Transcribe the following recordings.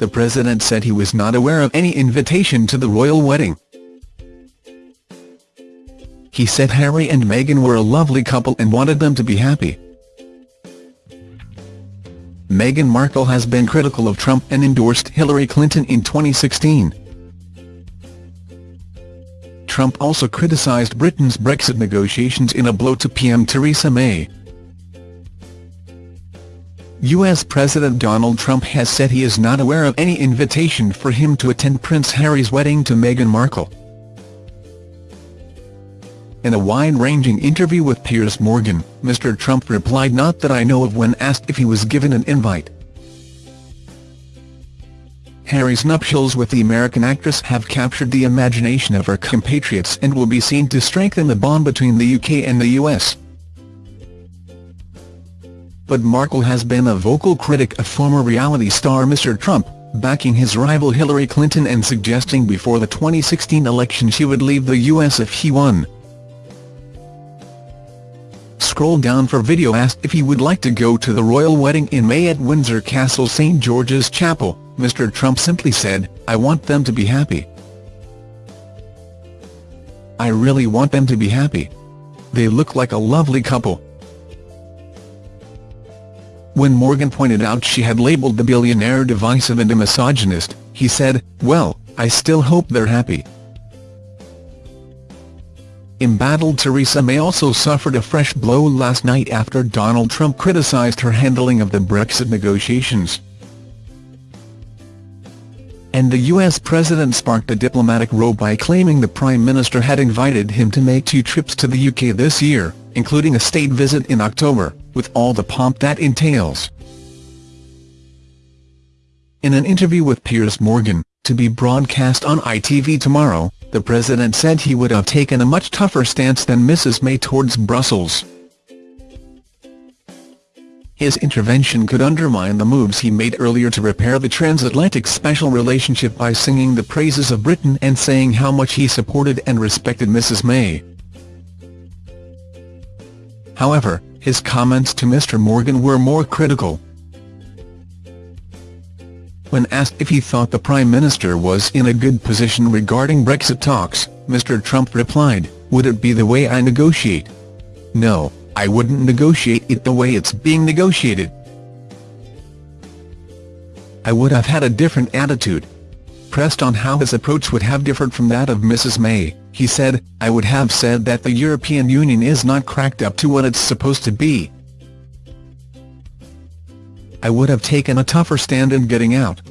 the president said he was not aware of any invitation to the royal wedding. He said Harry and Meghan were a lovely couple and wanted them to be happy. Meghan Markle has been critical of Trump and endorsed Hillary Clinton in 2016. Trump also criticised Britain's Brexit negotiations in a blow to PM Theresa May. U.S. President Donald Trump has said he is not aware of any invitation for him to attend Prince Harry's wedding to Meghan Markle. In a wide-ranging interview with Piers Morgan, Mr Trump replied not that I know of when asked if he was given an invite. Harry's nuptials with the American actress have captured the imagination of her compatriots and will be seen to strengthen the bond between the UK and the US but Markle has been a vocal critic of former reality star Mr Trump, backing his rival Hillary Clinton and suggesting before the 2016 election she would leave the US if he won. Scroll down for video asked if he would like to go to the royal wedding in May at Windsor Castle St George's Chapel, Mr Trump simply said, I want them to be happy. I really want them to be happy. They look like a lovely couple. When Morgan pointed out she had labelled the billionaire divisive and a misogynist, he said, well, I still hope they're happy. Embattled Theresa May also suffered a fresh blow last night after Donald Trump criticised her handling of the Brexit negotiations. And the US president sparked a diplomatic row by claiming the Prime Minister had invited him to make two trips to the UK this year, including a state visit in October with all the pomp that entails. In an interview with Piers Morgan, to be broadcast on ITV tomorrow, the president said he would have taken a much tougher stance than Mrs May towards Brussels. His intervention could undermine the moves he made earlier to repair the transatlantic special relationship by singing the praises of Britain and saying how much he supported and respected Mrs May. However, his comments to Mr Morgan were more critical. When asked if he thought the Prime Minister was in a good position regarding Brexit talks, Mr Trump replied, would it be the way I negotiate? No, I wouldn't negotiate it the way it's being negotiated. I would have had a different attitude. Pressed on how his approach would have differed from that of Mrs May, he said, I would have said that the European Union is not cracked up to what it's supposed to be. I would have taken a tougher stand in getting out.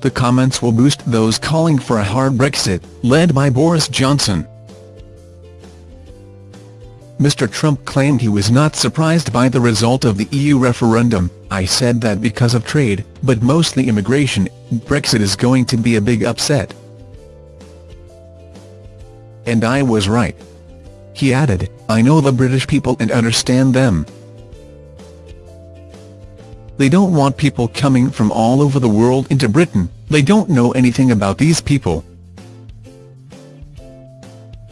The comments will boost those calling for a hard Brexit, led by Boris Johnson. Mr Trump claimed he was not surprised by the result of the EU referendum, I said that because of trade, but mostly immigration, Brexit is going to be a big upset. And I was right. He added, I know the British people and understand them. They don't want people coming from all over the world into Britain, they don't know anything about these people.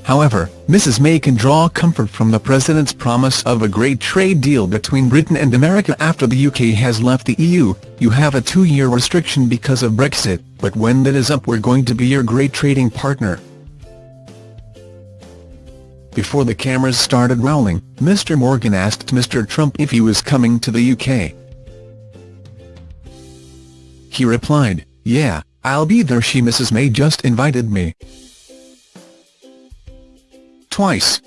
However, Mrs May can draw comfort from the President's promise of a great trade deal between Britain and America after the UK has left the EU. You have a two-year restriction because of Brexit, but when that is up we're going to be your great trading partner. Before the cameras started rolling, Mr Morgan asked Mr Trump if he was coming to the UK. He replied, yeah, I'll be there she Mrs May just invited me. Twice.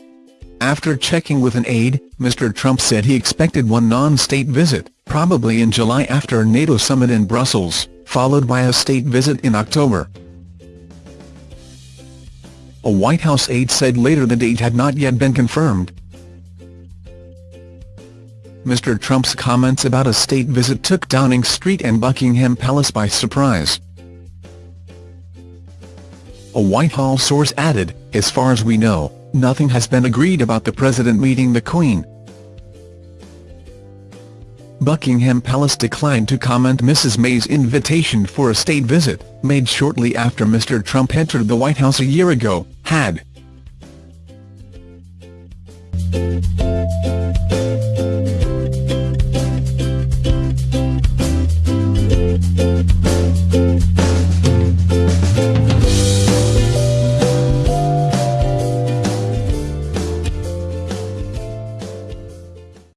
After checking with an aide, Mr Trump said he expected one non-state visit, probably in July after a NATO summit in Brussels, followed by a state visit in October. A White House aide said later the date had not yet been confirmed. Mr Trump's comments about a state visit took Downing Street and Buckingham Palace by surprise. A Whitehall source added, as far as we know, nothing has been agreed about the president meeting the Queen. Buckingham Palace declined to comment Mrs May's invitation for a state visit, made shortly after Mr Trump entered the White House a year ago, had